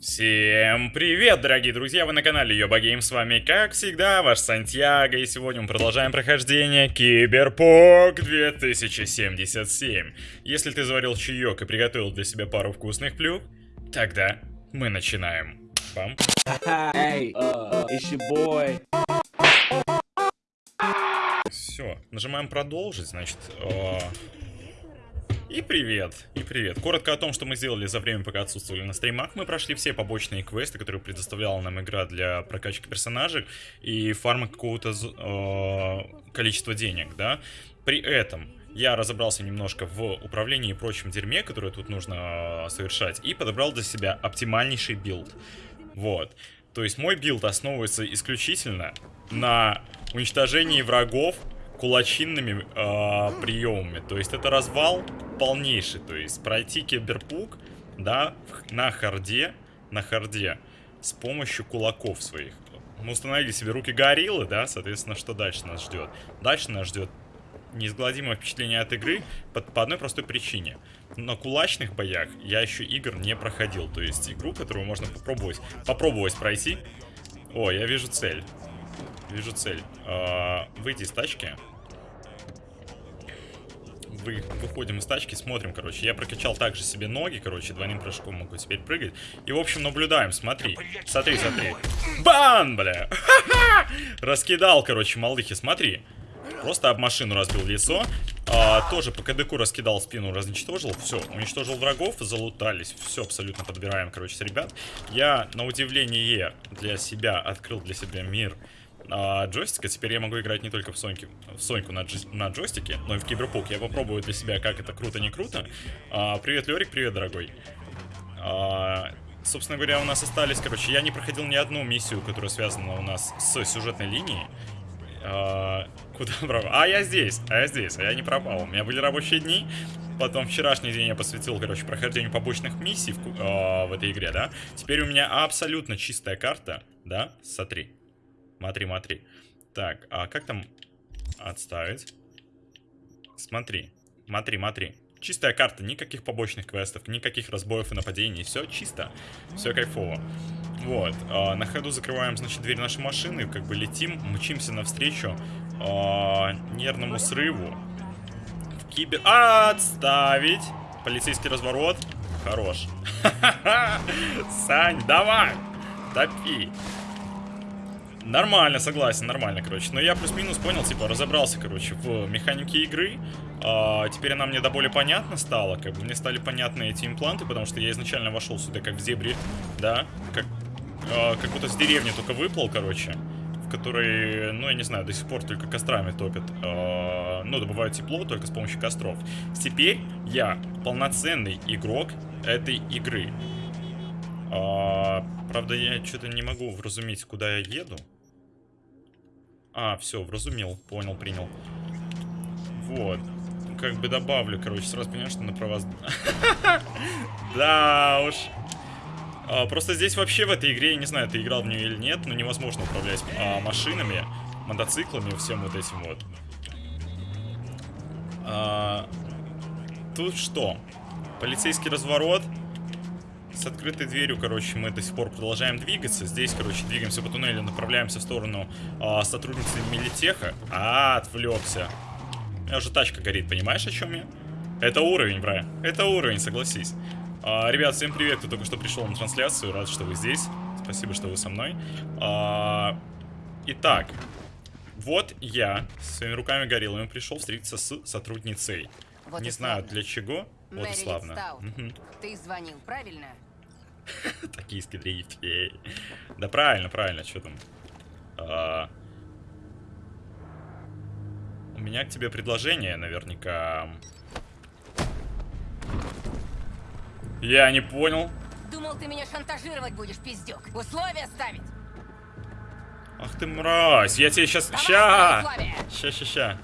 Всем привет, дорогие друзья, вы на канале Йоба Гейм, с вами, как всегда, ваш Сантьяго, и сегодня мы продолжаем прохождение Киберпок 2077. Если ты заварил чаек и приготовил для себя пару вкусных плюх, тогда мы начинаем. Пам. Hey, uh. Все, нажимаем продолжить, значит, э, и привет, и привет. Коротко о том, что мы сделали за время, пока отсутствовали на стримах. Мы прошли все побочные квесты, которые предоставляла нам игра для прокачки персонажей и фарма какого-то э, количества денег, да. При этом я разобрался немножко в управлении и прочем дерьме, которое тут нужно э, совершать, и подобрал для себя оптимальнейший билд. Вот. То есть мой билд основывается исключительно на уничтожении врагов кулачинными э, приемами. То есть это развал полнейший. То есть пройти киберпук, да, на харде, на харде с помощью кулаков своих. Мы установили себе руки гориллы, да, соответственно, что дальше нас ждет? Дальше нас ждет неизгладимое впечатление от игры по, по одной простой причине. На кулачных боях я еще игр не проходил. То есть игру, которую можно попробовать, попробовать пройти. О, я вижу цель. Вижу цель. А, выйти из тачки. Вы, выходим из тачки, смотрим, короче. Я прокачал также себе ноги, короче, двойным прыжком могу теперь прыгать. И, в общем, наблюдаем, смотри. Смотри, смотри. Бан, бля! Раскидал, короче, малыхи, смотри. Просто об машину разбил лицо. А, тоже по КДКу раскидал спину, разничтожил. Все, уничтожил врагов, залутались. Все абсолютно подбираем, короче, с ребят. Я, на удивление, для себя открыл для себя мир а, джойстика. Теперь я могу играть не только в, Соньке, в Соньку на, джи, на джойстике, но и в Киберпук. Я попробую для себя, как это круто-не круто. А, привет, Лерик, привет, дорогой. А, собственно говоря, у нас остались, короче, я не проходил ни одну миссию, которая связана у нас с сюжетной линией. А, куда пропал? А, я здесь, а я здесь, а я не пропал. У меня были рабочие дни. Потом вчерашний день я посвятил, короче, прохождению побочных миссий в, э, в этой игре, да. Теперь у меня абсолютно чистая карта, да, смотри. Смотри, смотри. Так, а как там отставить? Смотри, смотри, смотри. Чистая карта, никаких побочных квестов, никаких разбоев и нападений. Все чисто, все кайфово. Вот, э, на ходу закрываем, значит, дверь нашей машины, как бы летим, мчимся навстречу э, нервному срыву. В кибер... Отставить! Полицейский разворот. Хорош. Сань, давай! Топи! Нормально, согласен, нормально, короче. Но я плюс-минус понял, типа, разобрался, короче, в механике игры. А, теперь она мне до боли понятна стала. Как бы мне стали понятны эти импланты, потому что я изначально вошел сюда как в зебре, да, как, а, как будто с деревни только выплыл, короче. В которой, ну, я не знаю, до сих пор только кострами топят. А, ну, добывают тепло только с помощью костров. Теперь я полноценный игрок этой игры. А, правда, я что-то не могу вразуметь, куда я еду. А, все, вразумел, понял, принял. Вот. Как бы добавлю, короче, сразу понимаю, что на права... Да уж. А, просто здесь вообще в этой игре, я не знаю, ты играл в нее или нет, но невозможно управлять а, машинами, мотоциклами, всем вот этим вот. А, тут что? Полицейский разворот. С открытой дверью, короче, мы до сих пор продолжаем двигаться. Здесь, короче, двигаемся по туннелю, направляемся в сторону а, сотрудницы Милитеха. А, отвлекся. У меня уже тачка горит, понимаешь, о чем я? Это уровень, бра. Это уровень, согласись. А, ребят, всем привет, кто только что пришел на трансляцию. Рад, что вы здесь. Спасибо, что вы со мной. А, итак, вот я своими руками гориллами пришел встретиться с сотрудницей. Вот Не знаю для чего. Вот Мэри славно. Угу. Ты звонил, правильно? Токийский дрифт. Да правильно, правильно, что там? А... У меня к тебе предложение, наверняка. Я не понял. Думал, ты меня шантажировать будешь, пиздюк. Условия ставить. Ах ты мразь, я тебе сейчас... Ща! Ща, ща, ща.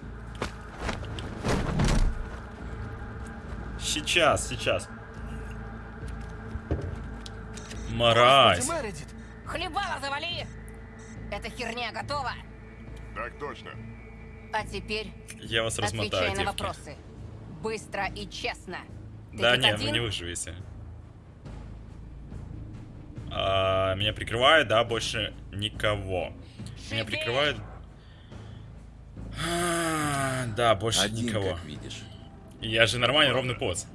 Сейчас, сейчас. Мразь. Хлебало завали! Эта херня готова? Так точно. А теперь Я вас размотаю, отвечай на вопросы. Быстро и честно. Ты да нет, один? вы не выживете. А, меня прикрывает, да, больше никого. Меня Шипи! прикрывает... А, Да, больше Один, никого. как видишь. Я же нормальный ровный поц.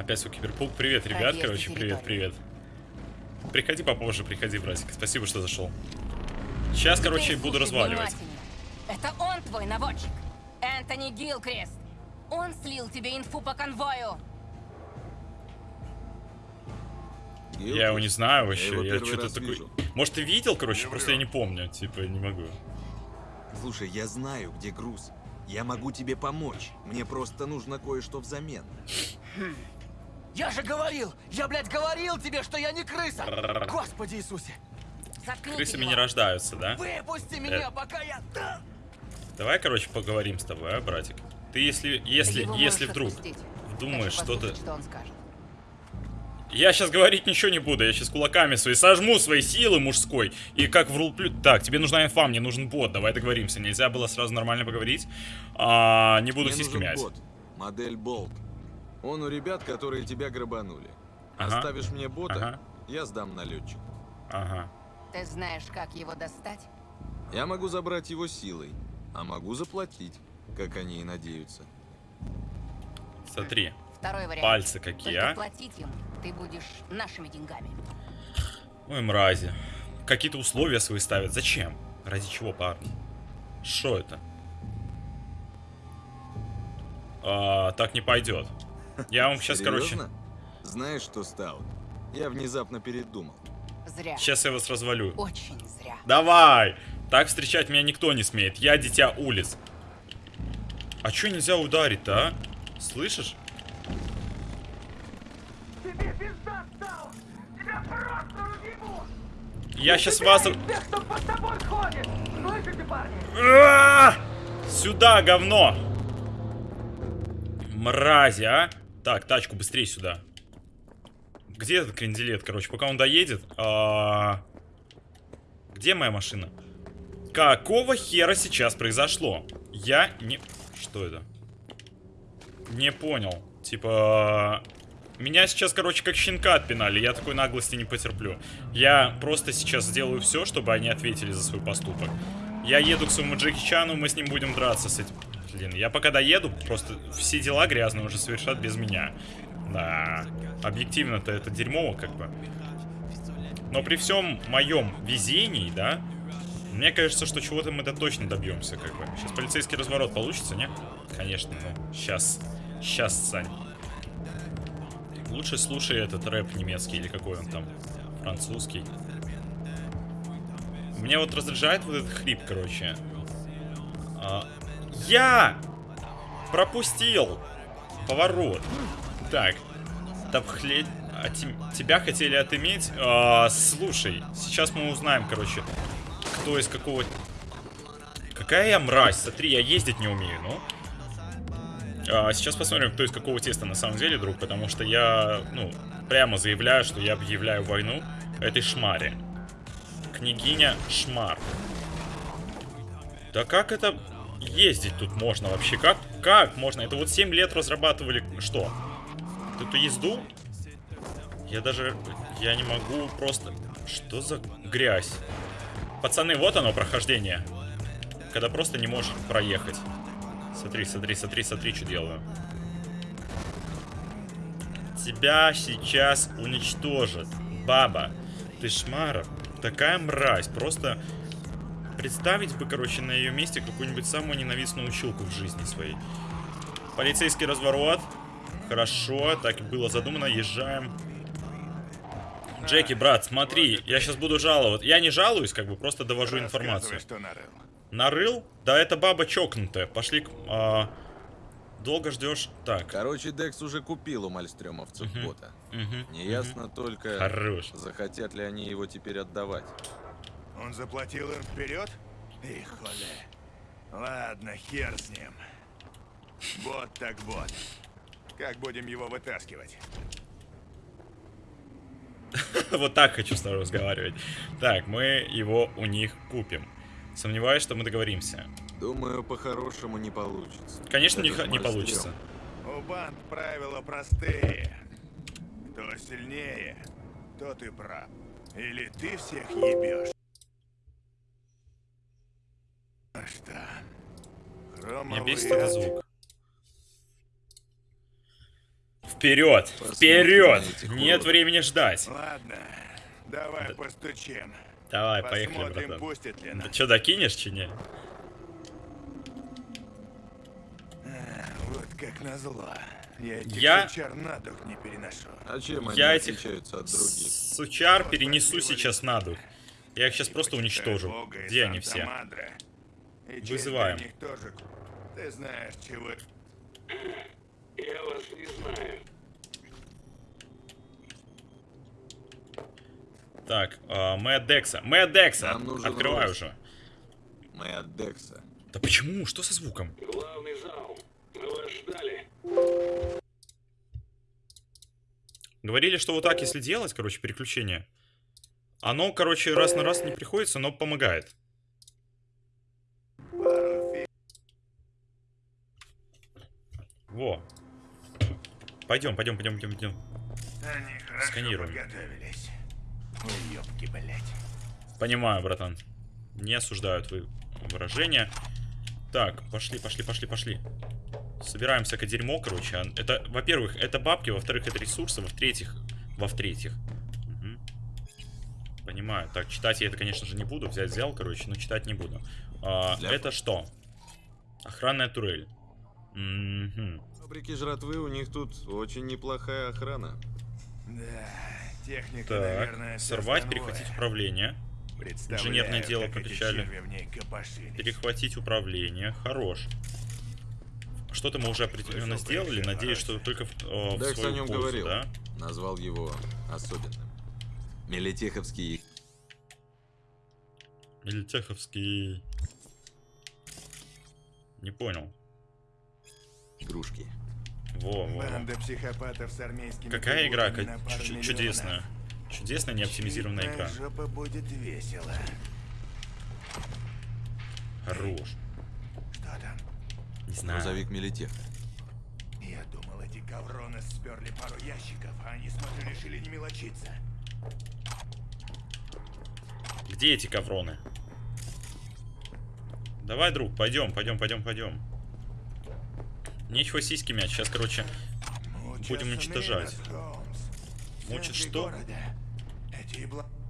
Опять свой киберпук. Привет, ребят, Проверьте короче, привет, территорию. привет. Приходи попозже, приходи, братик. Спасибо, что зашел. Сейчас, Теперь короче, буду разваливать. Это он твой наводчик. Энтони Гилкрест. Он слил тебе инфу по конвою. Я его не знаю вообще, я, первый что-то такой... вижу. Может, ты видел, короче, просто я не помню, типа, не могу. Слушай, я знаю, где груз. Я могу тебе помочь. Мне просто нужно кое-что взамен. Я же говорил! Я, блядь, говорил тебе, что я не крыса! Господи Иисусе! Заткните Крысами его. не рождаются, да? Выпусти Э. меня, пока я... Да! Давай, короче, поговорим с тобой, а, братик? Ты если, если, его если вдруг отпустить. думаешь, Хочу что ты... послушать, что он скажет. Я сейчас говорить ничего не буду, я сейчас кулаками свои сожму свои силы мужской. И как в рулплю... Так, тебе нужна инфа, мне нужен бот, давай договоримся. Нельзя было сразу нормально поговорить. А, не буду Мне мять. бот. Модель Болт. Он у ребят, которые тебя грабанули. Ага. Оставишь мне бота, Ага. я сдам налетчику. Ага. Ты знаешь, как его достать? Я могу забрать его силой, а могу заплатить, как они и надеются. Смотри, Второй вариант. пальцы какие, Только а? платить ему ты будешь нашими деньгами. Ой, мрази. Какие-то условия свои ставят. Зачем? Ради чего, парни? Что это? А, так не пойдет. Я вам сейчас, короче... Знаешь что, Стаут? Я внезапно передумал. Зря. Сейчас я вас развалю. Очень зря. Давай! Так встречать меня никто не смеет. Я дитя улиц. А чё нельзя ударить-то, а? Слышишь? Тебе пизда стал! Тебя просто разъебу! Я сейчас вас... Тех, кто под тобой ходит! Слышите, парни? А! Сюда, говно! Мрази, а? Так, тачку быстрее сюда. Где этот кренделет, короче? Пока он доедет. а, Где моя машина? Какого хера сейчас произошло? Я не... Что это? Не понял. Типа... Меня сейчас, короче, как щенка отпинали. Я такой наглости не потерплю. Я просто сейчас сделаю все, чтобы они ответили за свой поступок. Я еду к своему Джеки Чану, мы с ним будем драться с этим. Блин, я пока доеду, просто все дела грязные уже совершат без меня. Да, объективно-то это дерьмово, как бы. Но при всем моем везении, да, мне кажется, что чего-то мы-то точно добьемся, как бы. Сейчас полицейский разворот получится, не? Конечно, ну, сейчас. Сейчас, Сань. Лучше слушай этот рэп немецкий или какой он там, французский. Меня вот раздражает вот этот хрип, короче. А, я пропустил поворот. Так, Тапхле... А те- тебя хотели отыметь? А, слушай, сейчас мы узнаем, короче, кто из какого... Какая я мразь, смотри, я ездить не умею, ну. А, сейчас посмотрим, кто из какого теста на самом деле, друг, потому что я, ну, прямо заявляю, что я объявляю войну этой шмаре. Княгиня Шмар. Да как это ездить тут можно вообще? Как, как можно? Это вот 7 лет разрабатывали что? Эту езду? Я даже... Я не могу просто... Что за грязь? Пацаны, вот оно прохождение. Когда просто не можешь проехать. Смотри, смотри, смотри, смотри, что делаю. Тебя сейчас уничтожат. Баба, ты шмара. Такая мразь. Просто представить бы, короче, на ее месте какую-нибудь самую ненавистную училку в жизни своей. Полицейский разворот. Хорошо, так и было задумано. Езжаем. Джеки, брат, смотри, я сейчас буду жаловаться. Я не жалуюсь, как бы, просто довожу информацию. что нарыл. Нарыл? Да это баба чокнутая. Пошли к... а, Долго ждешь? Так. Короче, Декс уже купил у мальстрёмовцев Мгм. бота. Мгм, Неясно только, Хорош. захотят ли они его теперь отдавать. Он заплатил им вперед? Их холе. Ладно, хер с ним. Вот так вот. Как будем его вытаскивать? Вот так хочу с тобой разговаривать. Так, мы его у них купим. Сомневаюсь, что мы договоримся. Думаю, по-хорошему не получится. Конечно, не, не мальстрём. У банд правила простые. Кто сильнее, то ты прав. Или ты всех ебешь. А что? Меня Хромовый бесит этот звук. Вперед! Вперед! Нет времени ждать. Ладно, давай постучим. Давай, поехали, Посмотрим, братан. пустят ли Да нас. что, докинешь, чи не? Вот как назло. Я этих Я- сучар на дух не переношу. А чем они Я этих отличаются от других? сучар перенесу сейчас на дух. Я их сейчас просто уничтожу. Бога Где они все? Санта-Мадре. Вызываем. для них тоже. Ты знаешь, чего... Так, а, мы от Декса. Мы от Декса! Нам нужен Открывай Ройс. уже. Мы от Декса. Да почему? Что со звуком? Главный зал. Мы вас ждали. Говорили, что вот так, если делать, короче, переключение, оно, короче, раз на раз не приходится, но помогает. Во. Пойдем, пойдем, пойдем, пойдем, пойдем. Они хорошо Сканируем. подготовились. Блядь. Понимаю, братан. Не осуждаю твои выражения. Так, пошли, пошли, пошли, пошли. Собираем всякое дерьмо, короче. А Это, во-первых, это бабки, во-вторых, это ресурсы, во-втретьих, во-втретьих. Мгм. Понимаю. Так, читать я это, конечно же, не буду. Взять взял, короче, но читать не буду. А, Для- это что? Охранная турель. Мгм. Фабрики жратвы у них тут очень неплохая охрана. Да, техника, Так, наверное, сорвать, перехватить управление. Инженерное дело прокачали. Перехватить управление. Хорош. Что-то мы уже определенно сделали. Надеюсь, что только в, э, в свою о нем пользу, говорил. да? Назвал его особенным. Мелитеховские Или Теховский... Не понял. игрушки. Во, во. Банда психопатов с армейскими Какая игра приборами на ка- пару чу- миллионов. чудесная. Чудесная неоптимизированная игра. жопа будет весело. Хорош. Что там? Не знаю. Грузовик Мелитеха. Я думал, эти ковроны сперли пару ящиков, а они, смотрю, решили не мелочиться. Где эти ковроны? Давай, друг, пойдем, пойдем, пойдем, пойдем. Нечего сиськи мять. Сейчас, короче, Будем уничтожать. Мучат что?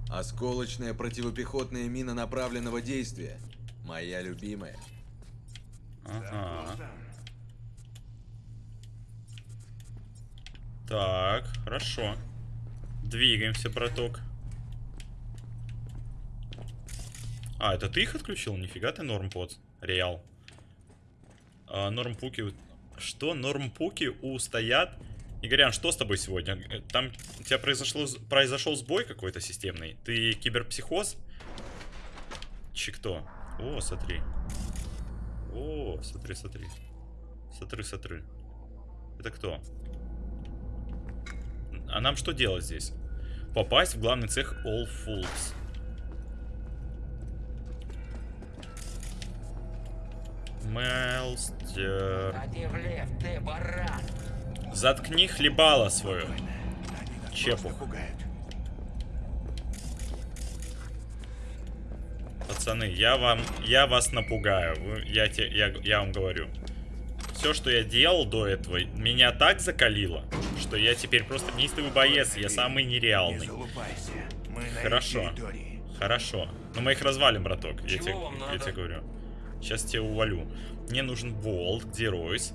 Осколочная противопехотная мина направленного действия. Моя любимая. Ага. Так, хорошо. Двигаемся, браток. А, это ты их отключил? Нифига ты, нормпод. Реал. А, нормпуки... у- Что? Нормпуки устоят? Игорян, что с тобой сегодня? Там у тебя произошло, произошел сбой какой-то системный? Ты киберпсихоз? Чи кто? О, смотри. О, смотри, смотри. Смотри, смотри. Это кто? А нам что делать здесь? Попасть в главный цех All Fools. Мелстер. Баран! Заткни Чепух. просто пугают. Пацаны, я вам, я вас напугаю. Вы- я, те, я, я вам говорю. Все, что я делал до этого, меня так закалило, что я теперь просто неистовый боец. Я самый Не нереальный. Хорошо. Хорошо. Но мы их развалим, браток. Я тебе, я тебе говорю. Сейчас тебя увалю. Мне нужен болт. Где Ройс?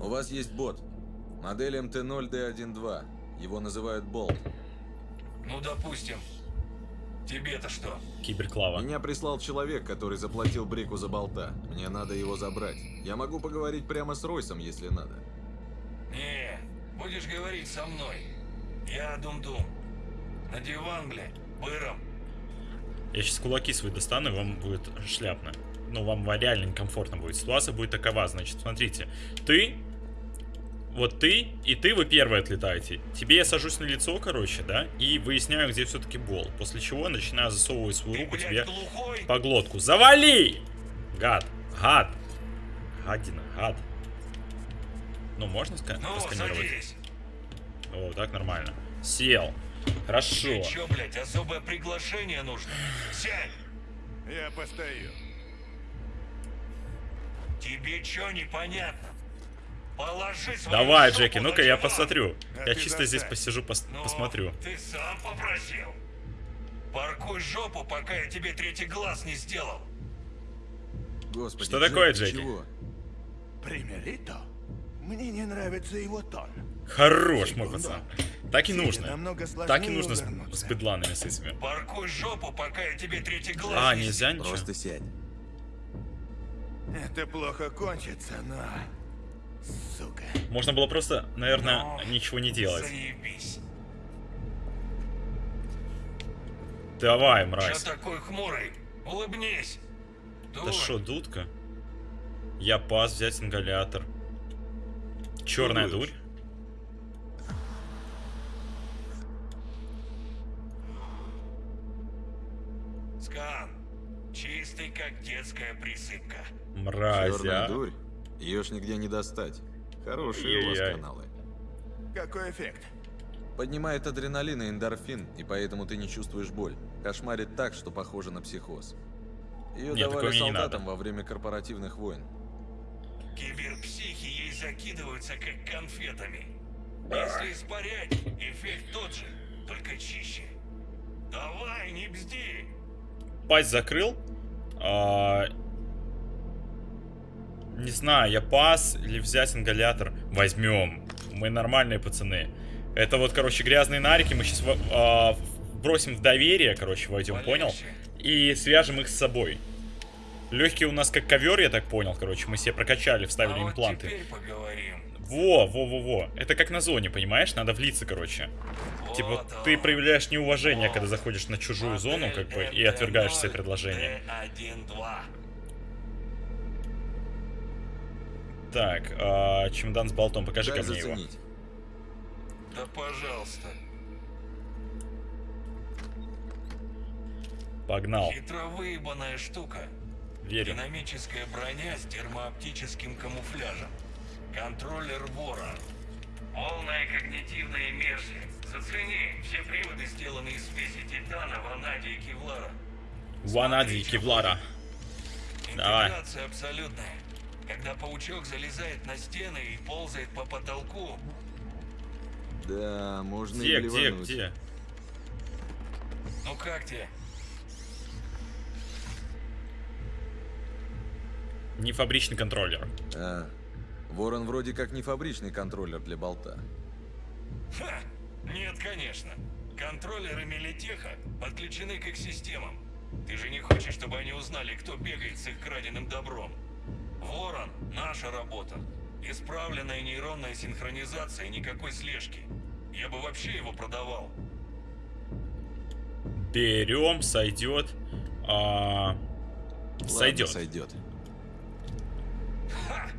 У вас есть бот. Модель МТ-0Д12. Его называют Болт. Ну, допустим. Тебе-то что? Киберклава. Меня прислал человек, который заплатил Брику за болта. Мне надо его забрать. Я могу поговорить прямо с Ройсом, если надо. Не, будешь говорить со мной. Я Дум-Дум. На диван, блядь, быром. Я сейчас кулаки свои достану, и вам будет шляпно. Ну, вам реально некомфортно будет. Ситуация будет такова. Значит, смотрите. Ты, вот ты и ты, вы первые отлетаете. Тебе я сажусь на лицо, короче, да, и выясняю, где все-таки бол. После чего начинаю засовывать свою Ты, руку блядь, тебе глухой? по глотку. Завали! Гад. Гад. Гадина, гад. Ну, можно ска- Ну, посканировать? садись. О, так нормально. Сел. Хорошо. Тебе чё, блядь, особое приглашение нужно? Сядь! Я постою. Тебе чё непонятно? Положи свою Давай, Джеки, ну-ка я посмотрю. А Я чисто здесь заставь. посижу, пос- Ну, посмотрю. Ты сам попросил. Паркуй жопу, пока я тебе третий глаз не сделал. Господи, Что такое, Джек, Джеки? чего? Примерито? Мне не нравится его тон. Хорош, мой пацан. Так и Тебе нужно. Так и нужно с, с бедланами с этими. Паркуй жопу, пока я тебе третий глаз А, не нельзя ничего? Просто сядь. Это плохо кончится, но... Сука. Можно было просто, наверное, Ну, ничего не делать. Заебись. Давай, мразь. такой хмурый? Улыбнись. Да шо, дудка? Я пас взять ингалятор. Черная дурь? Скан. Чистый, как детская присыпка. Мразь, Черная а. дурь. Ее ж нигде не достать. Хорошие у вас каналы. Какой эффект? Поднимает адреналин и эндорфин, и поэтому ты не чувствуешь боль. Кошмарит так, что похоже на психоз. Ее Нет, давали солдатам во время корпоративных войн. Киберпсихи ей закидываются, как конфетами. Если испарять, эффект тот же, только чище. Давай, не бзди. Пасть закрыл. А, Не знаю, я пас или взять ингалятор. Возьмем. Мы нормальные пацаны. Это вот, короче, грязные нарики. Мы сейчас бросим в доверие, короче, войдем, понял? И свяжем их с собой. Легкие у нас как ковер, я так понял, короче. Мы себе прокачали, вставили а импланты. Теперь поговорим. Во, во, во, во. Это как на зоне, понимаешь? Надо влиться, короче. Типа, Вот ты он. проявляешь неуважение, Вот. когда заходишь на чужую зону, как бы, и Модель отвергаешь NT0, все предложения. D1-2. Так, а, чемодан с болтом, покажи Дай ко мне его. Да пожалуйста. Погнал. Хитро выебанная штука. Верю. Динамическая броня с термооптическим камуфляжем. Контроллер вора. Полная когнитивная иммерсия. Зацени, все приводы сделаны из смеси титана, ванадия и кевлара. Ванади и Кевлара. Давай. Интеграция абсолютная. Когда паучок залезает на стены и ползает по потолку, Да, можно Где, и где, где? ну как тебе? Не фабричный контроллер. А, Ворон вроде как не фабричный контроллер для болта. Ха! Нет, конечно. Контроллеры Мелитеха подключены к их системам. Ты же не хочешь, чтобы они узнали, кто бегает с их краденым добром. Ворон — наша работа. Исправленная нейронная синхронизация, никакой слежки. Я бы вообще его продавал. Берем, сойдет. А, Ладно, сойдет. сойдет. Ха!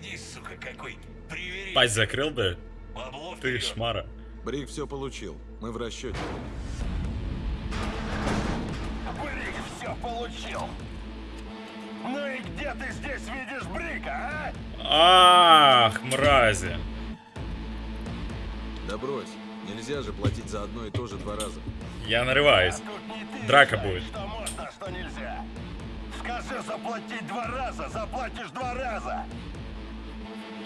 Гляди, сука, какой привередливый. Пасть закрыл бы. Бабло Ты вперед. шмара. Брик все получил. Мы в расчете. Брик все получил. Ну и где ты здесь видишь Брика, а? Ах, мрази. Да брось. Нельзя же платить за одно и то же два раза. Я нарываюсь. Ты Драка решаешь, будет. Что можно, а что нельзя. Скажи заплатить два раза, заплатишь два раза.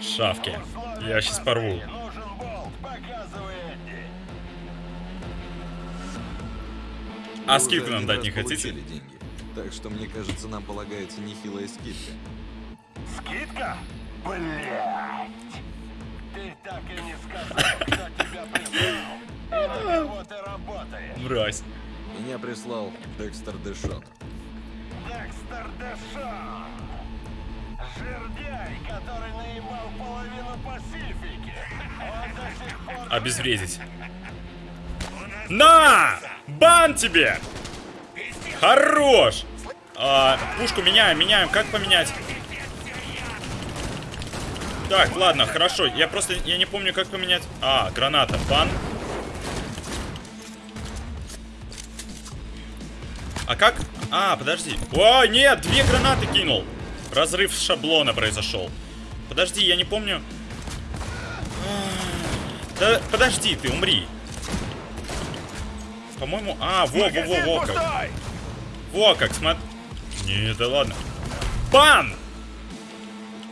Шавки. Я сейчас порву. А скидку нам дать не хотите? деньги. Так что мне кажется, нам полагается нехилая скидка. Скидка? Блять! Ты так и не сказал, кто тебя прислал. И на кого ты работаешь. Мразь. Меня прислал Декстер Дэшон. Декстер Дэшон. Жердяй, который наебал половину Пасифики. Он до сих пор... Обезвредить. На! Бан тебе! Хорош! А, пушку меняем, меняем. Как поменять? Так, ладно, хорошо. Я просто, я не помню, как поменять. А, граната. Бан. А как? А, подожди. О, нет, две гранаты кинул. Разрыв шаблона произошел. Подожди, я не помню. Да, подожди, ты умри. По-моему... А, во, во, во, во, как. Во, как, смотри. Не, да ладно. Бан!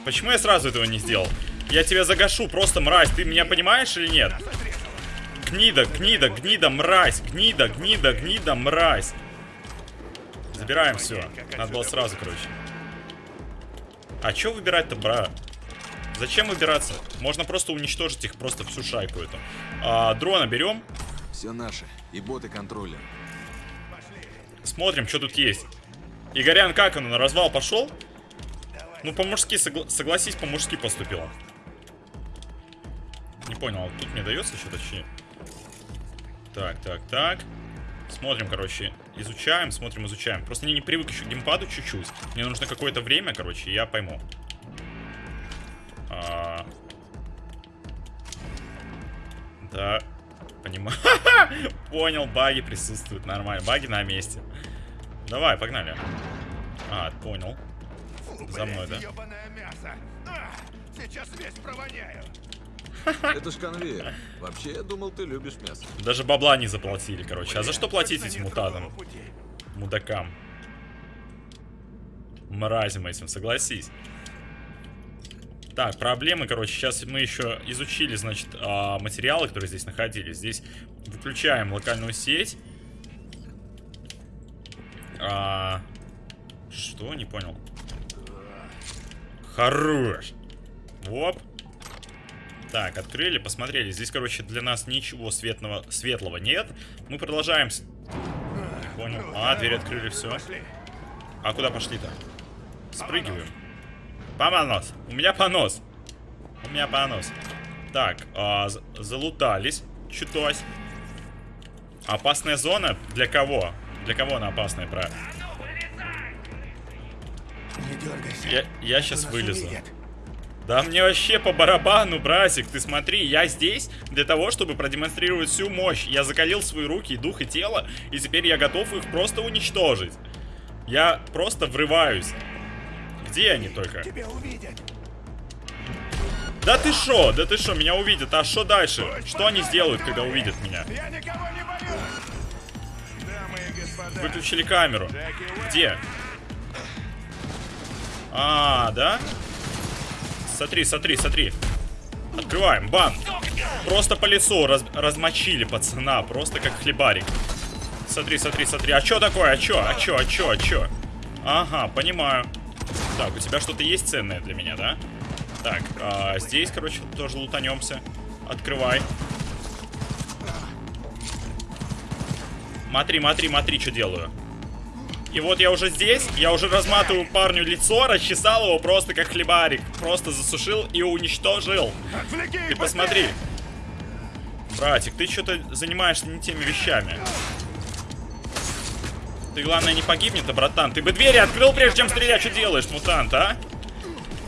Почему я сразу этого не сделал? Я тебя загашу, просто мразь. Ты меня понимаешь или нет? Гнида, гнида, гнида, мразь. Гнида, гнида, гнида, мразь. Забираем все. Надо было сразу, короче. А что выбирать-то, бра? Зачем выбираться? Можно просто уничтожить их, просто всю шайку эту. А, дрона берем. Все наше. И боты контроля. Смотрим, что тут есть. Игорян, как он? На развал пошел? Ну, по-мужски, согла- согласись, по-мужски поступил. Не понял, тут мне дается что-то чи? Так, так, так. Смотрим, короче, изучаем, смотрим, изучаем. Просто я не привык еще к геймпаду чуть-чуть. Мне нужно какое-то время, короче, я пойму. А. Да, понимаю. Понял, баги присутствуют, нормально. Баги на месте. Давай, погнали. А, понял. За мной, да? А, сейчас весь провоняю! Это ж конвейер. Вообще, я думал, ты любишь мясо. Даже бабла не заплатили, короче. А за что платить этим пути. Мудакам. Мразям этим, согласись. Так, проблемы, короче, сейчас мы еще изучили, значит, а, материалы, которые здесь находились. Здесь выключаем локальную сеть. А, что? Не понял. Хорош. Оп. Так, открыли, посмотрели. Здесь, короче, для нас ничего светлого, светлого нет. Мы продолжаем. Не понял. А, дверь открыли, все. А куда пошли-то? Спрыгиваем. Помонос. У меня понос. У меня понос. Так, а, залутались. Чутось. Опасная зона? Для кого? Для кого она опасная, правильно? Не дергайся. Я, я сейчас вылезу. увидят. Да мне вообще по барабану, братик. Ты смотри, я здесь для того, чтобы продемонстрировать всю мощь. Я закалил свои руки, дух и тело, и теперь я готов их просто уничтожить. Я просто врываюсь. Где они только? Тебя увидят. Да ты шо? Да ты шо? Меня увидят. А что дальше? Что они сделают, когда увидят меня? Я никого не боюсь. Дамы и господа. Выключили камеру. Где? А, да? Смотри, смотри, смотри. Открываем, бан. Просто по лицу раз- размочили пацана, просто как хлебарик. Смотри, смотри, смотри. А чё такое? А чё? А чё? А чё? А чё? Ага, понимаю. Так, у тебя что-то есть ценное для меня, да? Так, а, здесь, короче, тоже лутанемся. Открывай. Смотри, смотри, смотри, что делаю. И вот я уже здесь, я уже разматываю парню лицо, расчесал его просто как хлебарик. Просто засушил и уничтожил. Отвлеки Ты посмотри. Братик, ты что-то занимаешься не теми вещами. Ты, главное, не погибнет, а, братан. Ты бы двери открыл, прежде чем стрелять. Что делаешь, мутант, а?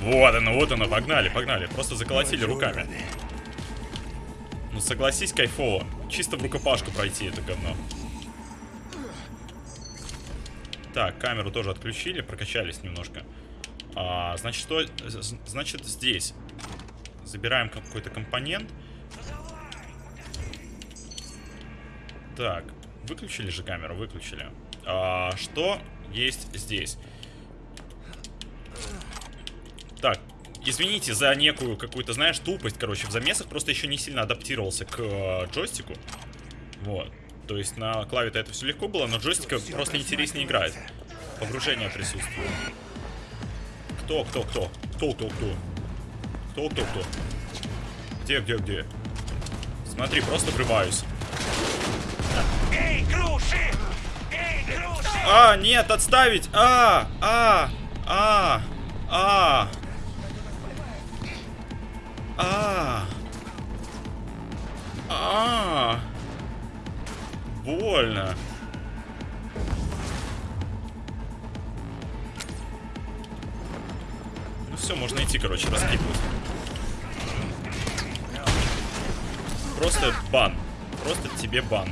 Вот оно, вот оно, погнали, погнали. Просто заколотили руками. Ну, согласись, кайфово. Чисто в рукопашку пройти это говно. Так, камеру тоже отключили, прокачались немножко. А, значит, что? Значит, здесь. Забираем какой-то компонент. Так, выключили же камеру, выключили. А, что есть здесь? Так, извините за некую какую-то, знаешь, тупость, короче, в замесах просто еще не сильно адаптировался к э, джойстику. Вот. То есть на клаве-то это все легко было, но джойстика просто интереснее играет. Погружение присутствует. Кто, кто, кто? Кто, кто, кто? Кто, кто, кто? Где, где, где? Смотри, просто врываюсь. Эй, груши! Эй, груши! А, нет, отставить! А, а, а, а, а, а, больно. Ну все, можно идти, короче, раскидывать. Просто бан. Просто тебе бан.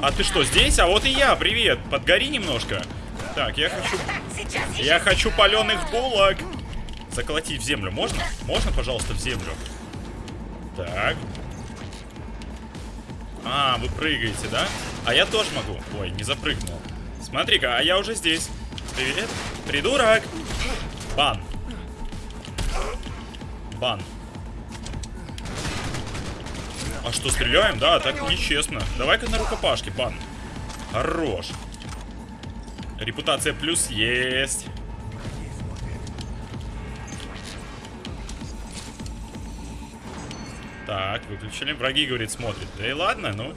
А ты что, здесь? А вот и я, привет. Подгори немножко. Так, я хочу... Я хочу паленых булок. Заколотить в землю можно? Можно, пожалуйста, в землю? Так. А, вы прыгаете, да? А я тоже могу. Ой, не запрыгнул. Смотри-ка, а я уже здесь. Привет. Придурок. Бан. Бан. А что, стреляем? Да, так нечестно. Давай-ка на рукопашке, бан. Хорош. Репутация плюс есть. Так, выключили. Враги, говорит, смотрят. Да и ладно, ну.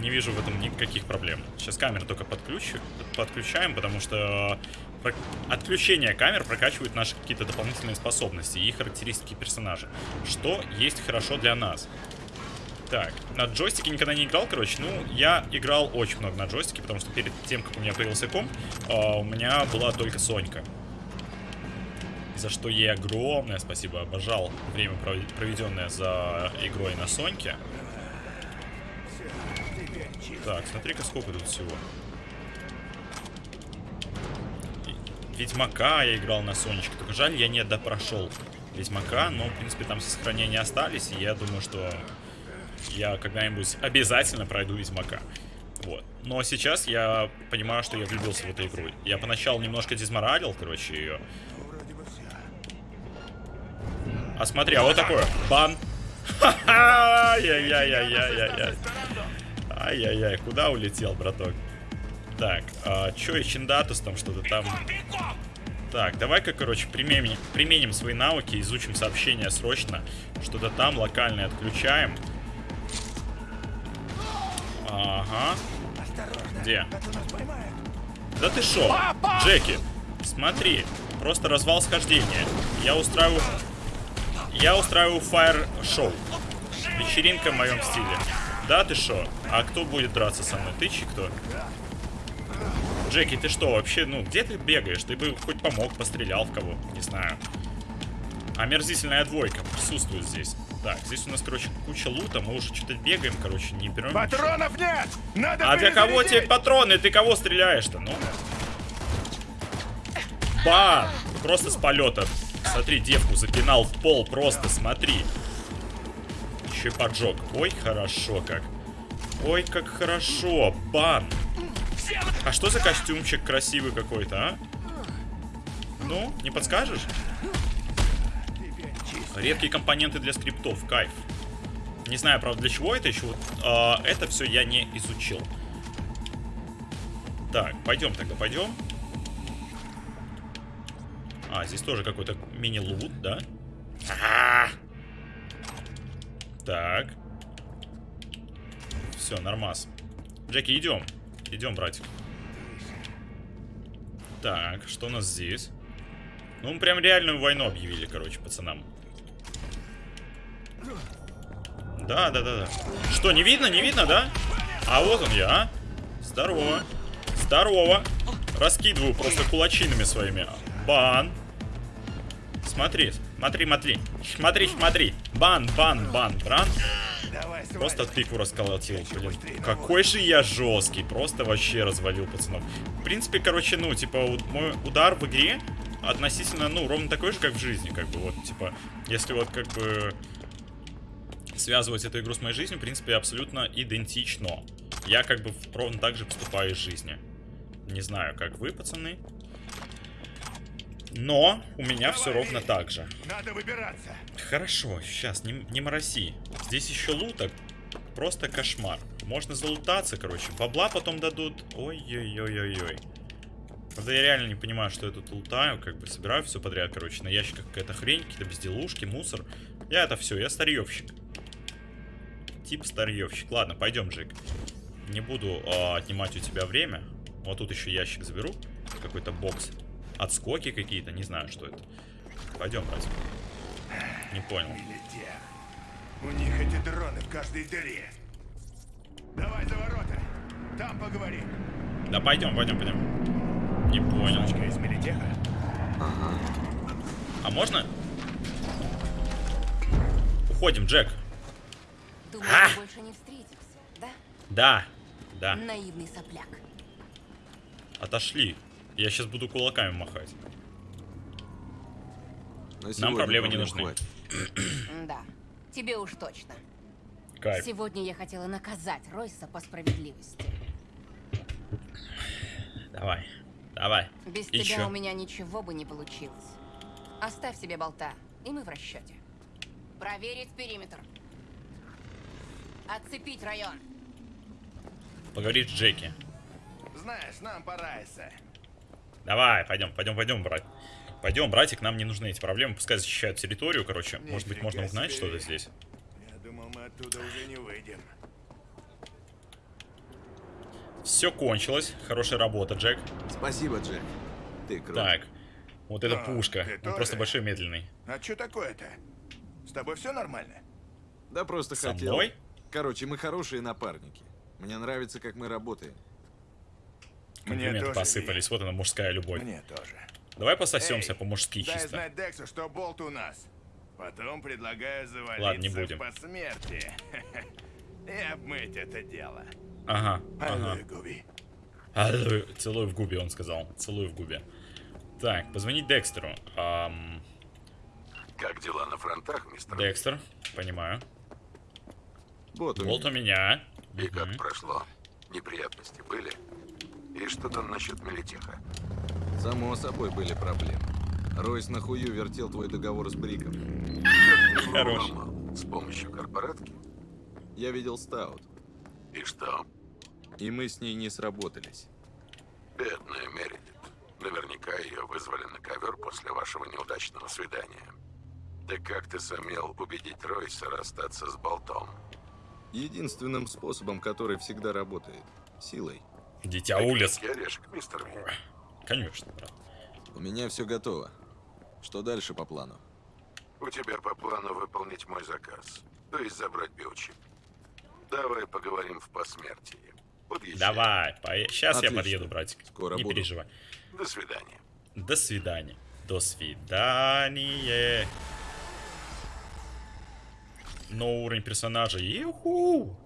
Не вижу в этом никаких проблем. Сейчас камеры только подключу, подключаем, потому что про- отключение камер прокачивает наши какие-то дополнительные способности и характеристики персонажа. Что есть хорошо для нас. Так, на джойстике никогда не играл, короче. Ну, я играл очень много на джойстике, потому что перед тем, как у меня появился комп, а, у меня была только Сонька. За что ей огромное спасибо. Обожал время, провед- проведенное за игрой на Соньке. Так, смотри-ка, сколько тут всего. Ведьмака я играл на Сонечке. Только жаль, я не допрошел Ведьмака, но, в принципе, там сохранения остались, и я думаю, что я когда-нибудь обязательно пройду Ведьмака. Вот. Но сейчас я понимаю, что я влюбился в эту игру. Я поначалу немножко дизморалил, короче, ее. А смотри, а вот такое. Бан. Ай-яй-яй-яй-яй-яй. Ай-яй-яй, куда улетел, браток? Так, а, чё и там что-то там... Так, давай-ка, короче, применим, применим свои навыки, изучим сообщения срочно. Что-то там локальное отключаем. Ага. Где? Да ты шо? Джеки, смотри, просто развал схождения. Я устраиваю... Я устраиваю фаер-шоу. Вечеринка в моем стиле. Да, ты шо? А кто будет драться со мной? Ты чи кто? Джеки, ты что вообще, ну, где ты бегаешь? Ты бы хоть помог, пострелял в кого, не знаю. Омерзительная двойка присутствует здесь. Так, здесь у нас, короче, куча лута, мы уже что-то бегаем, короче, не берем. ничего. Патронов нет! Надо А для кого тебе патроны? Ты кого стреляешь-то? Ну. Бам! Просто с полета. Смотри, девку запинал в пол, просто смотри. Еще и поджог. Ой, хорошо как. Ой, как хорошо. Бан. А что за костюмчик красивый какой-то, а? Ну, не подскажешь? Редкие компоненты для скриптов, кайф. Не знаю, правда, для чего это еще. Вот, а, это все я не изучил. Так, пойдем тогда, пойдем. А, здесь тоже какой-то мини-лут, да? Так. Все, нормас. Джеки, идем. Идем, братик. Так, что у нас здесь? Ну, мы прям реальную войну объявили, короче, пацанам. Да, да, да, да. Что, не видно, не видно, да? А вот он я, а? Здорово. Здорово. Раскидываю просто кулачинами своими. Бан. Смотри, смотри, смотри. Смотри, смотри. Бан, бан, бан, бран. Сваливай. Просто тыкву расколотил, блин. Какой же я жесткий. Просто вообще развалил пацанов. В принципе, короче, ну, типа, мой удар в игре относительно, ну, ровно такой же, как в жизни, как бы, вот, типа, если вот, как бы, связывать эту игру с моей жизнью, в принципе, абсолютно идентично. Я, как бы, ровно так же поступаю из жизни. Не знаю, как вы, пацаны. Но у меня все ровно так же. Надо выбираться. Хорошо, сейчас, не, не мороси. Здесь еще луток. Просто кошмар. Можно залутаться, короче. Бабла потом дадут. Ой-ой-ой-ой-ой. Правда, я реально не понимаю, что я тут лутаю. Как бы собираю все подряд, короче. На ящиках какая-то хрень, какие-то безделушки, мусор. Я это все, я старьевщик. Тип старьевщик. Ладно, пойдем, Джек. Не буду а, отнимать у тебя время. Вот тут еще ящик заберу. Какой-то бокс. Отскоки какие-то, не знаю, что это. Пойдем, братик. Не понял. У них эти дроны в каждой дыре. Давай за ворота. Там поговорим. Да пойдем, пойдем, пойдем. Не понял. Сучка из Мелитеха. А можно? Уходим, Джек. Думаю, А! мы больше не встретимся, да? Да, да. Наивный сопляк. Отошли. Я сейчас буду кулаками махать. На сегодня проблемы не нужны. Да, тебе уж точно. кайф. Сегодня я хотела наказать Ройса по справедливости. Давай, давай. Без И тебя чё? у меня ничего бы не получилось. Оставь себе болта, и мы в расчете. Проверить периметр. Отцепить район. Поговорить с Джеки. Знаешь, нам пора, Эссе. Давай, пойдем, пойдем, пойдем, брат. Пойдем, братик, нам не нужны эти проблемы, пускай защищают территорию, короче. Может быть, можно узнать себе. что-то здесь. Я думал, мы оттуда уже не выйдем. Все кончилось. Хорошая работа, Джек. Спасибо, Джек. Ты крут. Так. Вот эта А, пушка. Он тоже? просто большой медленный. А что такое-то? С тобой все нормально? Да просто Со хотел. мной? Короче, мы хорошие напарники. Мне нравится, как мы работаем. Комплименты посыпались. Вот она, мужская любовь. Мне тоже. Давай пососемся по-мужски чисто. знать Дексу, что болт у нас. Потом предлагаю завалиться Ладно, не будем. по смерти. И обмыть это дело. Ага, ага. Губи. Алло, Целуй в губе, он сказал. Целуй в губе. Так, позвонить Декстеру. Ам, Как дела на фронтах, мистер? Декстер, понимаю. Вот у Болт у меня. И как прошло? Неприятности были? И что там насчет Мелитеха? Само собой были проблемы. Ройс на хую вертел твой договор с Бриком. Хорош. С помощью корпоратки? Я видел Стаут, И что? и мы с ней не сработались. Бедная Мередит. Наверняка ее вызвали на ковер после вашего неудачного свидания. Да как ты сумел убедить Ройса расстаться с болтом? Единственным способом, который всегда работает. Силой. Дитя улиц. Крепкий орешек, мистер. Конечно, брат. У меня все готово. Что дальше по плану? У тебя по плану выполнить мой заказ. То есть забрать биочип. Давай поговорим в посмертии. Подъезжай. Давай, сейчас я Отлично. подъеду, братик. Скоро Не буду. переживай. До свидания. До свидания. До свидания. Новый уровень персонажа. Иху!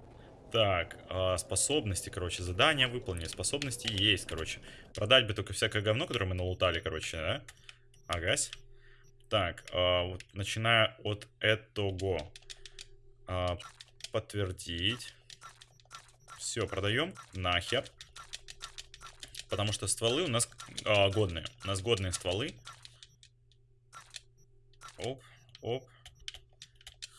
Так, а, способности, короче, задания выполнены. Способности есть, короче. Продать бы только всякое говно, которое мы налутали, короче, да? Агась. Так, а, вот, начиная от этого. А, подтвердить. Все, продаем. Нахер. Потому что стволы у нас а, годные. У нас годные стволы. Оп, оп.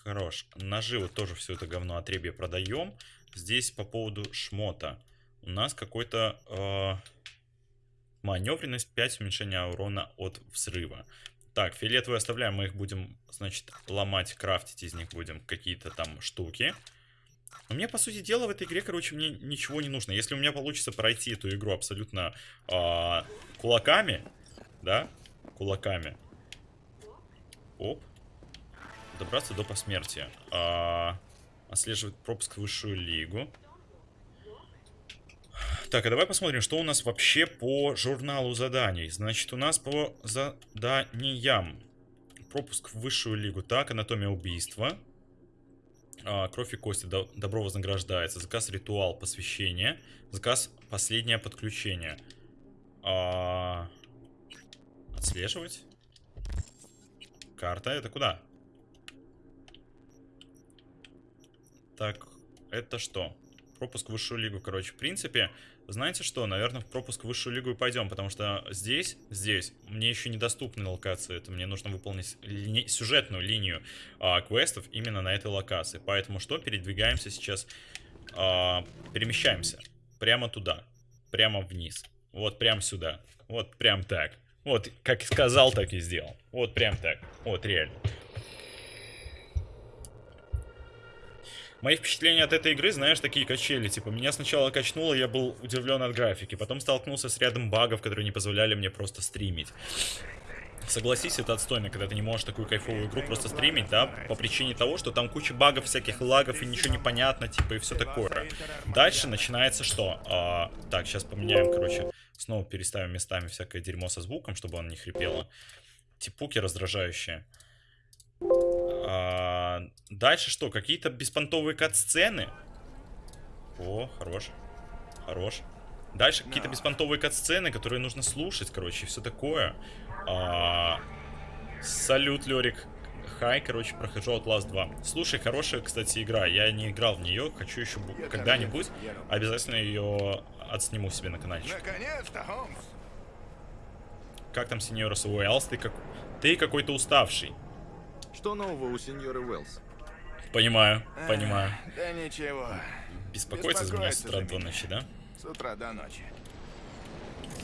Хорош. Ножи вот тоже все это говно отребье продаем. Здесь по поводу шмота. У нас какой-то э, маневренность 5 уменьшения урона от взрыва. Так, фиолетовые оставляем, мы их будем, значит, ломать, крафтить из них будем какие-то там штуки. Но мне, по сути дела, в этой игре, короче, мне ничего не нужно. Если у меня получится пройти эту игру абсолютно а, кулаками, да, кулаками. Оп. Добраться до посмертия. А, отслеживать пропуск в высшую лигу. Так, а давай посмотрим, что у нас вообще по журналу заданий. Значит, у нас по заданиям. Пропуск в высшую лигу. Так, анатомия убийства. А, кровь и кости. До- Добро вознаграждается. Заказ ритуал посвящения. Заказ последнее подключение. А, отслеживать. Карта. Это куда? Так, это что? Пропуск в высшую лигу, короче. В принципе, знаете что? Наверное, в пропуск в высшую лигу и пойдем, потому что здесь, здесь, мне еще недоступны локации. Это мне нужно выполнить лини- сюжетную линию а, квестов именно на этой локации. Поэтому что? Передвигаемся сейчас, а, перемещаемся прямо туда, прямо вниз. Вот прям сюда. Вот прям так. Вот, как сказал, так и сделал. Вот прям так. Вот реально. Мои впечатления от этой игры, знаешь, такие качели. Типа, меня сначала качнуло, я был удивлен от графики. Потом столкнулся с рядом багов, которые не позволяли мне просто стримить. Согласись, это отстойно, когда ты не можешь такую кайфовую игру просто стримить, да, по причине того, что там куча багов, всяких лагов и ничего не понятно, типа, и все такое. Дальше начинается что? А, так, сейчас поменяем, короче, снова переставим местами всякое дерьмо со звуком, чтобы он не хрипело. Типуки раздражающие. А, дальше что? Какие-то беспонтовые кат-сцены? О, хорош. Хорош. Дальше какие-то беспонтовые кат-сцены, которые нужно слушать, короче, все такое. А, салют, Лерик. Хай, короче, прохожу Outlast 2. Слушай, хорошая, кстати, игра. Я не играл в нее, хочу еще бу- когда-нибудь. Обязательно ее отсниму себе на. Наконец-то, Холмс! Как там, сеньора Уэллс? Ты, как... ты какой-то уставший. Что нового у сеньоры Уэллс? Понимаю, понимаю. Да ничего. Беспокоиться за меня с утра до ночи, да? С утра до ночи.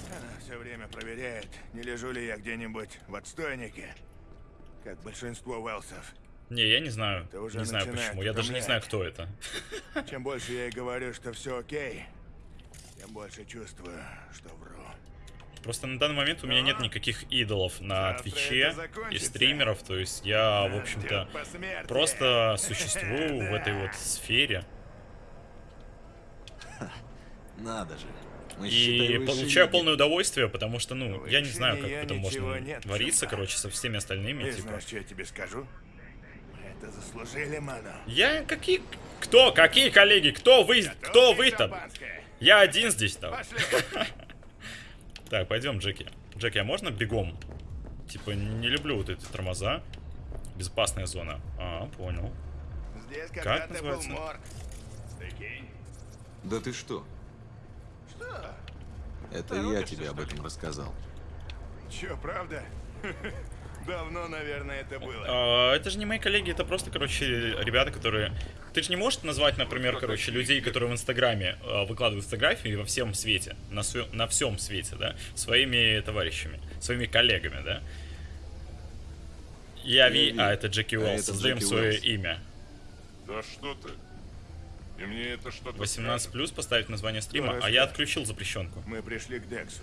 Она все время проверяет, не лежу ли я где-нибудь в отстойнике, как большинство Уэлсов. Не, я не знаю. Это уже Не знаю почему. Я даже не знаю, кто это. Чем больше я ей говорю, что все окей, тем больше чувствую, что вру. Просто на данный момент у меня нет никаких идолов на Твиче и стримеров, то есть я, в общем-то, просто существую в этой вот сфере. Надо же. Мы, И получаю полное удовольствие, потому что, ну, я не знаю, как ничего можно нет, чувак. короче, со всеми остальными, типа. знаешь, что я тебе скажу? Это заслужили, мано. Я какие... Кто? Какие коллеги? Кто вы? Кто вы там? Я один здесь там. Так, пойдем, Джеки. Джеки, а можно бегом? Типа, не люблю вот эти тормоза. Безопасная зона. А, понял. Здесь Как когда-то был называется? морг. Прикинь. Да ты что? Что? Это я тебе об этом рассказал. Чё, правда? Давно, наверное, это было. А, это же не мои коллеги, это просто, короче, ребята, которые... Ты же не можешь назвать, например, короче, людей, которые в Инстаграме а, выкладывают фотографии во всем свете, на, свё- на всем свете, да, своими товарищами, своими коллегами, да? Я Ви, а это Джеки А Уэллс, это создаем свое Уэллс. имя. Да что ты? И мне это что-то 18 скажет. плюс поставить название стрима, а я отключил запрещенку. Мы пришли к Дексу.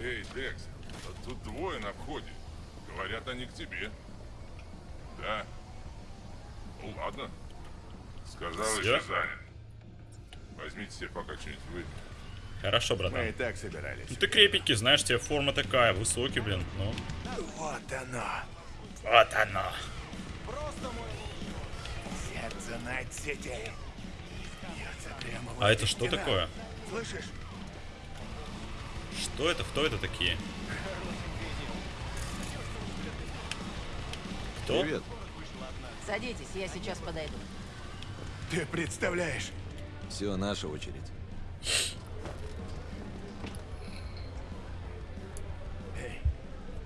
Эй, Декс, а тут двое на входе. Говорят, они к тебе. Да. Ну ладно. Сказал, еще занят. Возьмите себе пока что-нибудь выпить. Хорошо, Мы братан. и так собирались. Ну ты крепенький, знаешь, тебе форма такая, высокий, блин, ну. Вот оно. Вот оно. Сердце Найт-Сити. Бьется прямо А возле это что стена. такое? Слышишь? Что это? Кто это такие? Кто? Привет. Садитесь, я сейчас подойду. Ты представляешь? Все, наша очередь. Эй,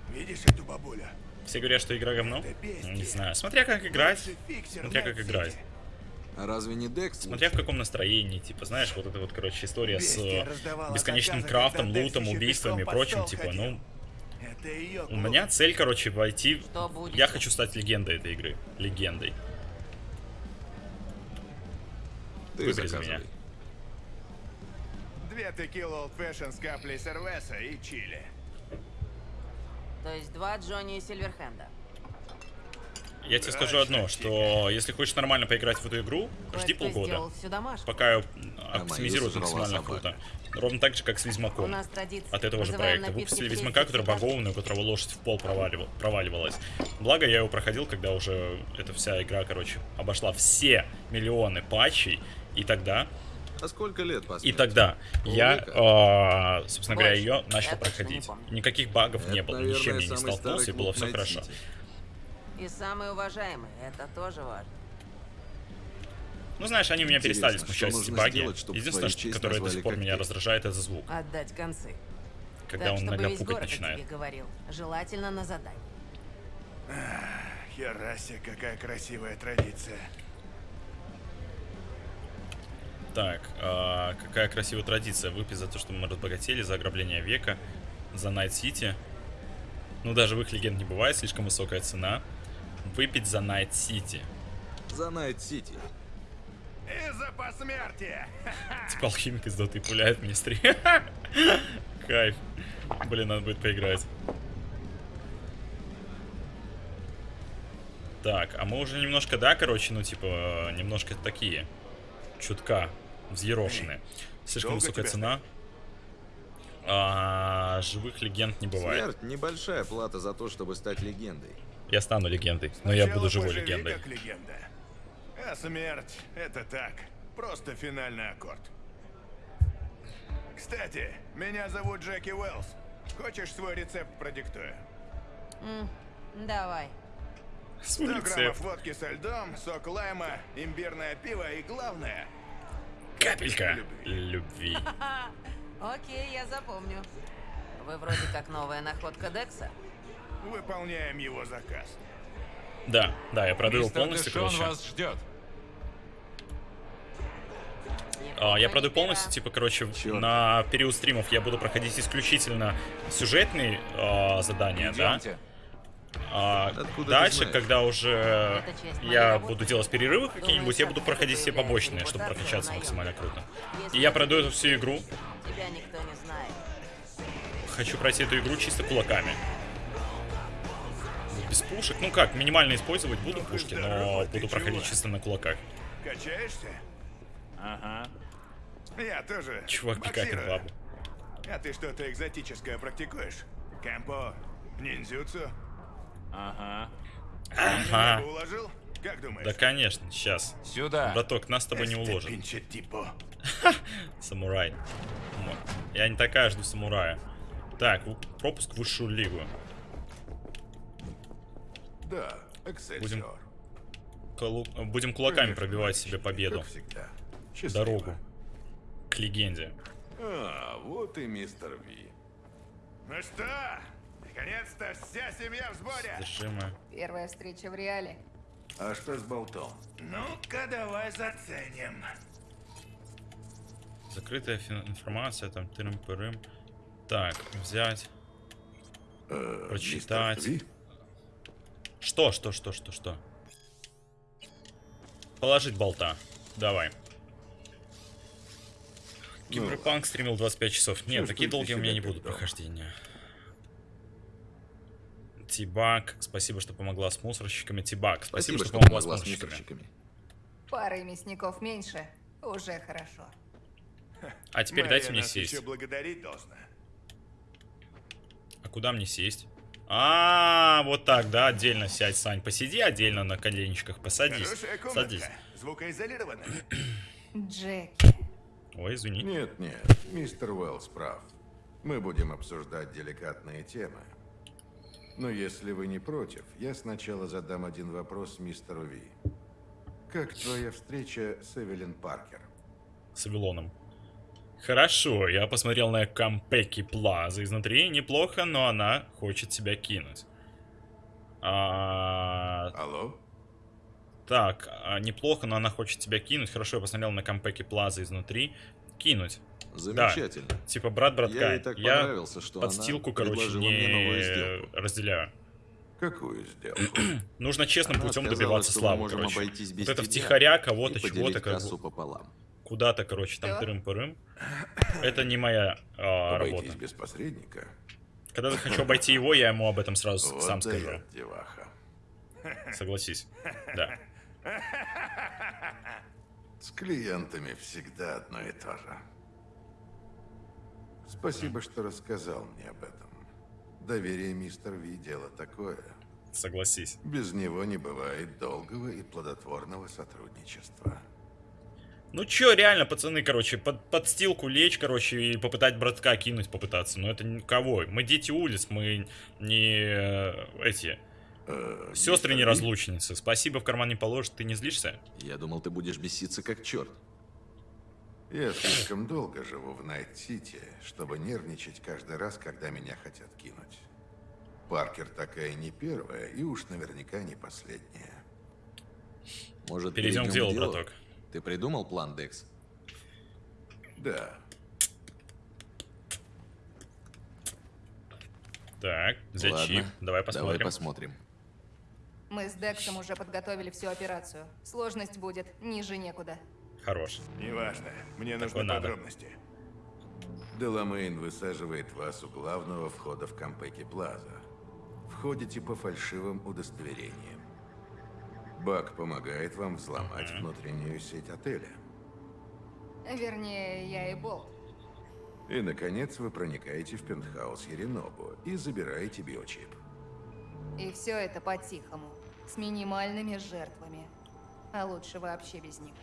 видишь эту бабуля? Все говорят, что игра говно? Не знаю. Смотря как играть. Смотря как играть. А разве не Декс? Смотря в каком настроении, типа, знаешь, вот эта вот, короче, история с Бестия бесконечным заказы, крафтом, лутом, убийствами и прочим, типа, ходил. ну, Это у меня цель, короче, войти... Я хочу стать легендой этой игры. Легендой. Ты выбери за меня. Две текила Old Fashion с каплей сервеса и чили. То есть два Джонни и Сильверхенда. Я тебе скажу одно, что если хочешь нормально поиграть в эту игру, жди полгода. Пока ее оптимизируют максимально круто. Ровно так же, как с Ведьмаком. от этого же проекта. Выпустили Ведьмака, который богованный, у которого лошадь в пол проваливал- проваливалась. Благо, я его проходил, когда уже эта вся игра, короче, обошла все миллионы патчей. И тогда, А сколько лет и тогда я, э, собственно говоря, ее начал проходить. Никаких багов не было, ничем я не столкнулся, и было все хорошо. И самые уважаемые, это тоже важно. Ну, знаешь, они меня Интересно, перестали смущать эти баги. сделать, чтобы Единственное, что, которое до сих пор меня раздражает, это звук. Отдать концы. Когда так, он иногда весь пукать начинает. тебе говорил. Желательно на задание. Херасе, какая красивая традиция. Так, а, какая красивая традиция. Выпить за то, что мы разбогатели, за ограбление века, за Найт Сити. Ну, даже в их легенд не бывает, слишком высокая цена. Выпить за Найт Сити. За Найт-Сити. И за посмертие! Типа алхимик из доты пуляет мне стрим. Кайф. Блин, надо будет поиграть. Так, а мы уже немножко, да, короче, ну, типа, немножко такие. Чутка. Взъерошенные. Слишком высокая цена. А, живых легенд не бывает. Смерть – небольшая плата за то, чтобы стать легендой. Я стану легендой, но я Сначала буду живой легендой. как легенда. А смерть — это так. Просто финальный аккорд. Кстати, меня зовут Джеки Уэллс. Хочешь свой рецепт продиктую? М, Давай. С 100 улицы. граммов водки со льдом, сок лайма, имбирное пиво и главное... Капелька любви. Окей, я запомню. Вы вроде как новая находка Декса. Выполняем его заказ. Да, да, я продаю Мистер полностью, Дэшон короче. вас ждет. А, я продаю полностью, типа, короче, на период стримов я буду проходить исключительно сюжетные а, задания, да? Идемте. А Откуда ты дальше, когда уже я работы. буду делать перерывы какие-нибудь, я буду проходить все побочные, чтобы прокачаться максимально круто. И я пройду эту всю игру. Тебя никто не знает. Хочу пройти эту игру чисто кулаками. Без пушек. Ну как, минимально использовать буду Ну пушки, но буду проходить чего? чисто на кулаках. Качаешься? Ага. Я тоже. Чувак боксирую. бабу. А ты что-то экзотическое практикуешь? Кэмпо? Ниндзюцу? Ага. Ага. уложил? Как думаешь? Да, конечно, сейчас. Сюда. Браток, нас с тобой не уложат. tipo. Самурай. Я не такая жду самурая. Так, пропуск в высшую лигу. Да, Будем, колу- Будем кулаками пробивать себе победу. Дорогу. К легенде. А, вот и мистер Ви. Ну что, наконец-то вся семья в сборе. Зажимы. Первая встреча в реале. А что с болтом? Ну-ка, давай заценим. Закрытая информация, там тырым-пырым. Так, взять. Прочитать. Что, что, что, что, что? Положить болта. Давай. Киберпанк стримил 25 часов. Нет, такие долгие у меня не будут прохождения. Тибак, спасибо, что помогла с мусорщиками. Тибак, спасибо, что, помогла, с мусорщиками. Пары мясников меньше. Уже хорошо. А теперь Мария дайте мне сесть. еще благодарить должна. А куда мне сесть? А, вот так, да, отдельно сядь, Сань. Посиди отдельно на коленечках, посадись. Садись. Звукоизолированная. Джеки. Ой, извини. Нет, нет, мистер Уэллс прав. Мы будем обсуждать деликатные темы. Но если вы не против, я сначала задам один вопрос мистеру Ви. Как твоя встреча с Эвелин Паркер? С Вавилоном. Хорошо, я посмотрел на Кампеки Плаза изнутри. Неплохо, но она хочет себя кинуть. А, Алло? так, а, неплохо, но она хочет тебя кинуть. Хорошо, я посмотрел на Кампеки Плаза изнутри. Кинуть. Замечательно. Да. Типа брат братка. Я ей так понравился, что она подстилку, короче, предложила не мне новую сделку. разделяю. Какую сделку? Нужно честным Она путем добиваться славы, короче. вот это втихаря кого-то, чего-то, как пополам. Куда-то, короче, там тырым-пырым. Это не моя а, работа. без посредника? Когда я хочу обойти его, я ему об этом сразу Вот сам скажу. деваха. Согласись. Да. С клиентами всегда одно и то же. Спасибо, что рассказал мне об этом. Доверие мистер Ви дело такое. Согласись. Без него не бывает долгого и плодотворного сотрудничества. Ну чё, реально, пацаны, короче, под, под стилку лечь, короче, и попытать братка кинуть попытаться. Но это никого. Мы дети улиц, мы не э, эти... Э, Сестры мистер не Ви? разлучницы. Спасибо в карман не положишь, ты не злишься? Я думал, ты будешь беситься как черт. Я слишком долго живу в Найт-Сити, чтобы нервничать каждый раз, когда меня хотят кинуть. Паркер такая не первая и уж наверняка не последняя. Может, Перейдем к делу, браток. Ты придумал план, Декс? Да, Так, взять Ладно, чип. Давай Давай посмотрим. посмотрим. Мы с Дексом уже подготовили всю операцию. Сложность будет ниже некуда. Хорош. Неважно. Мне Такое нужны надо. подробности. Деламейн высаживает вас у главного входа в Кампеки Плаза. Входите по фальшивым удостоверениям. Бак помогает вам взломать внутреннюю сеть отеля. Вернее, я и Болт. И, наконец, вы проникаете в пентхаус Еринобу и забираете биочип. И все это по-тихому. С минимальными жертвами. А лучше вообще без них.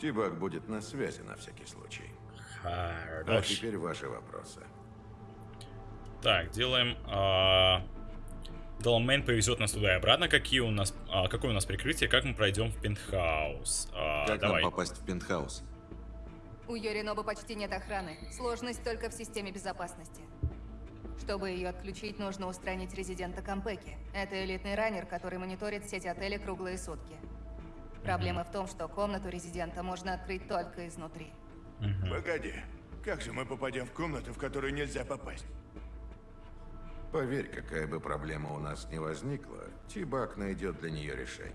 Тибак будет на связи на всякий случай. А Хорош. теперь ваши вопросы. Так, делаем... а, Долмейн повезет нас туда и обратно. Какие у нас, а, какое у нас прикрытие? Как мы пройдем в пентхаус? А, Как давай. нам попасть в пентхаус? У Йориноба почти нет охраны. Сложность только в системе безопасности. Чтобы ее отключить, нужно устранить резидента Кампеки. Это элитный раннер, который мониторит сеть отелей круглые сутки. Проблема в том, что комнату резидента можно открыть только изнутри. Погоди, как же мы попадем в комнату, в которую нельзя попасть? Поверь, какая бы проблема у нас ни возникла, Тибак найдет для нее решение.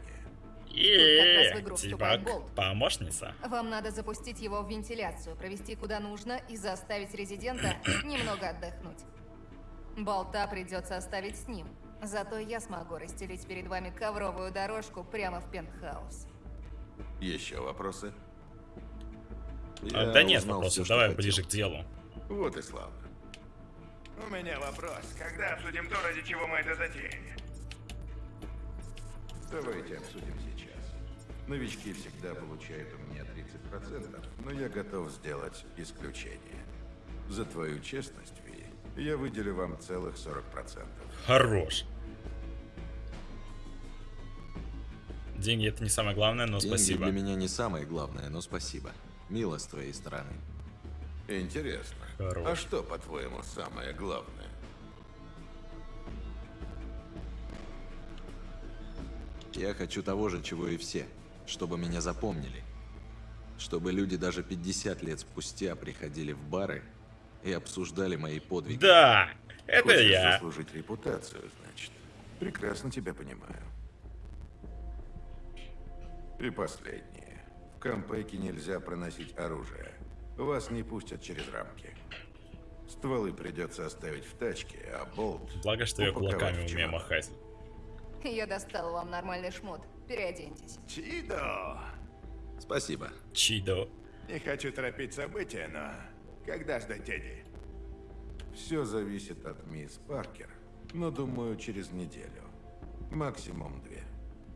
Игру Тибак, помощница. Вам надо запустить его в вентиляцию, провести куда нужно и заставить резидента немного отдохнуть. Болта придется оставить с ним. Зато я смогу расстелить перед вами ковровую дорожку прямо в пентхаус. Еще вопросы? А, Я да нет вопросов, что давай хотел. ближе к делу. Вот и славно. У меня вопрос. Когда обсудим то, ради чего мы это затеяли? Давайте обсудим сейчас. Новички всегда получают у меня 30%, но я готов сделать исключение. За твою честность, Ви, я выделю вам целых 40%. Хорош. Деньги это не самое главное, но Деньги спасибо. для меня не самое главное, но спасибо. Мило с твоей стороны. Интересно. Хорош. А что, по-твоему, самое главное? Я хочу того же, чего и все. Чтобы меня запомнили. Чтобы люди даже 50 лет спустя приходили в бары и обсуждали мои подвиги. Да, это Хочешь я. заслужить репутацию, значит. Прекрасно тебя понимаю. И последнее. В Кампеке нельзя проносить оружие. Вас не пустят через рамки. Стволы придется оставить в тачке, а болт... Благо, что я кулаками умею махать. Я достал вам нормальный шмот. Переоденьтесь. Чидо! Спасибо. Чидо. Не хочу торопить события, но... Когда ждать Тедди? Все зависит от мисс Паркер, но думаю, через неделю. Максимум две.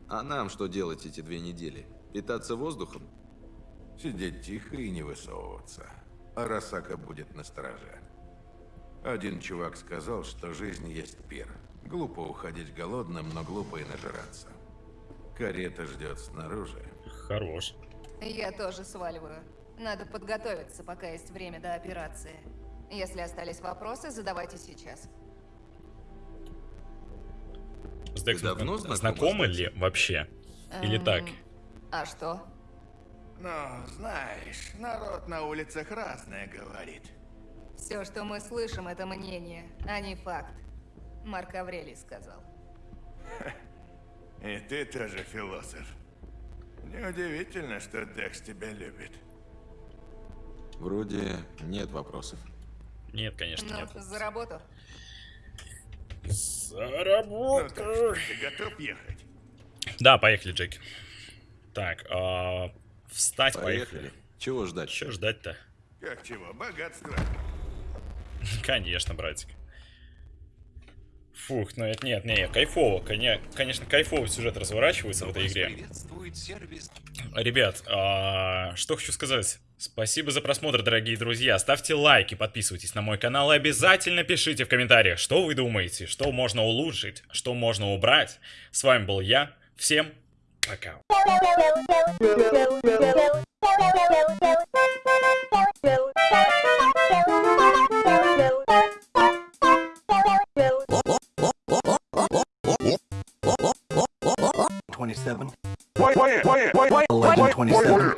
А нам что делать эти две недели? Питаться воздухом? Сидеть тихо и не высовываться. Арасака будет на стороже. Один чувак сказал, что жизнь есть пир. Глупо уходить голодным, но глупо и нажираться. Карета ждет снаружи. Хорош. Я тоже сваливаю. Надо подготовиться, пока есть время до операции. Если остались вопросы, задавайте сейчас. С Дексом давно знакомы, знакома с ли вообще? Или Эм, так? А что? Ну, знаешь, народ на улицах разное говорит. Все, что мы слышим, это мнение, а не факт. Марк Аврелий сказал. И ты тоже философ. Неудивительно, что Декс тебя любит. Вроде нет вопросов. Нет, конечно, Ну, нет. за работу. За Ну так работу. что, ты готов ехать? Да, поехали, Джеки. Так, а, встать, Поехали. поехали. Чего ждать? Че ждать-то? Как чего? Богатство. Конечно, братик. Фух, ну это нет, не, кайфово, коне- конечно, кайфовый сюжет разворачивается в этой игре. Ребят, а, что хочу сказать. Спасибо за просмотр, дорогие друзья. Ставьте лайки, подписывайтесь на мой канал и обязательно пишите в комментариях, что вы думаете, что можно улучшить, что можно убрать. С вами был я. Всем account. Twenty-seven. Eleven twenty-seven.